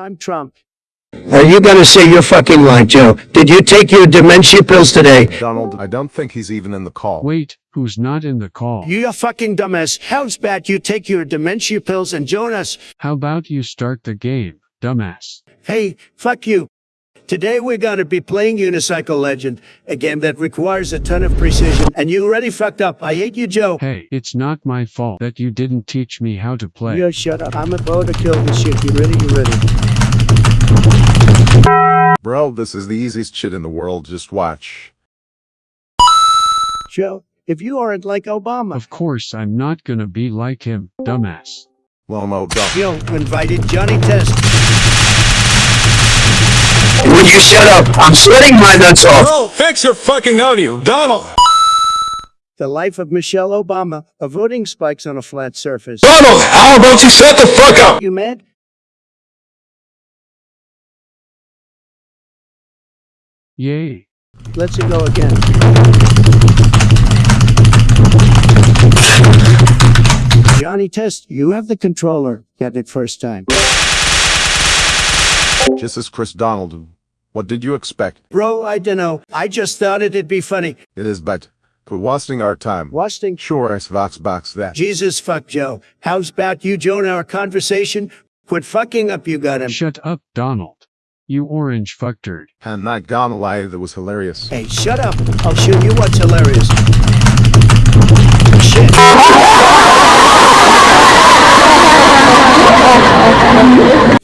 I'm Trump. Are you gonna say you're fucking lying, Joe? Did you take your dementia pills today? Donald, I don't think he's even in the call. Wait, who's not in the call? You a fucking dumbass. How's bad you take your dementia pills and join us? How about you start the game, dumbass? Hey, fuck you. Today we're gonna be playing Unicycle Legend, a game that requires a ton of precision, and you already fucked up. I hate you, Joe. Hey, it's not my fault that you didn't teach me how to play. You shut up. I'm about to kill this shit. You ready? You ready? Bro, this is the easiest shit in the world, just watch. Joe, if you aren't like Obama, Of course I'm not gonna be like him, dumbass. Lomo, Donald. Joe invited Johnny Test. Will you shut up? I'm sweating my nuts off. Bro, fix your fucking audio, Donald. The life of Michelle Obama, avoiding spikes on a flat surface. Donald, how about you shut the fuck up? You mad? Yay. Let's it go again. Johnny Test, you have the controller. Get it first time. Jesus Christ Donald. What did you expect? Bro, I dunno. I just thought it'd be funny. It is but quit wasting our time. Wasting. Sure as Vox box that. Jesus fuck Joe. How's about you join our conversation? Quit fucking up, you got him. Shut up, Donald. You orange fucktard. And not gonna lie, that was hilarious. Hey, shut up. I'll show you what's hilarious. Shit.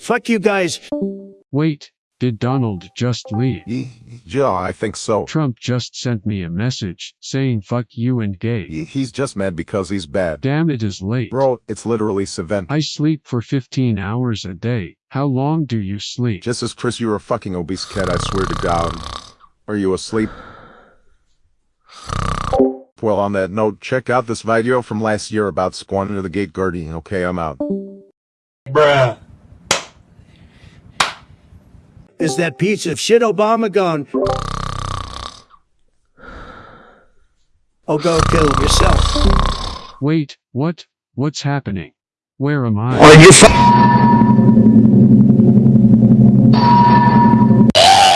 Fuck you guys. Wait, did Donald just leave? Yeah, I think so. Trump just sent me a message saying fuck you and gay. He's just mad because he's bad. Damn it is late. Bro, it's literally seven. I sleep for 15 hours a day. How long do you sleep? Jesus Christ, you're a fucking obese cat, I swear to God. Are you asleep? Well, on that note, check out this video from last year about Squanto the Gate Guardian. Okay, I'm out. Bruh. Is that piece of shit Obama gone? Oh, go kill yourself. Wait, what? What's happening? Where am I? Are you fu-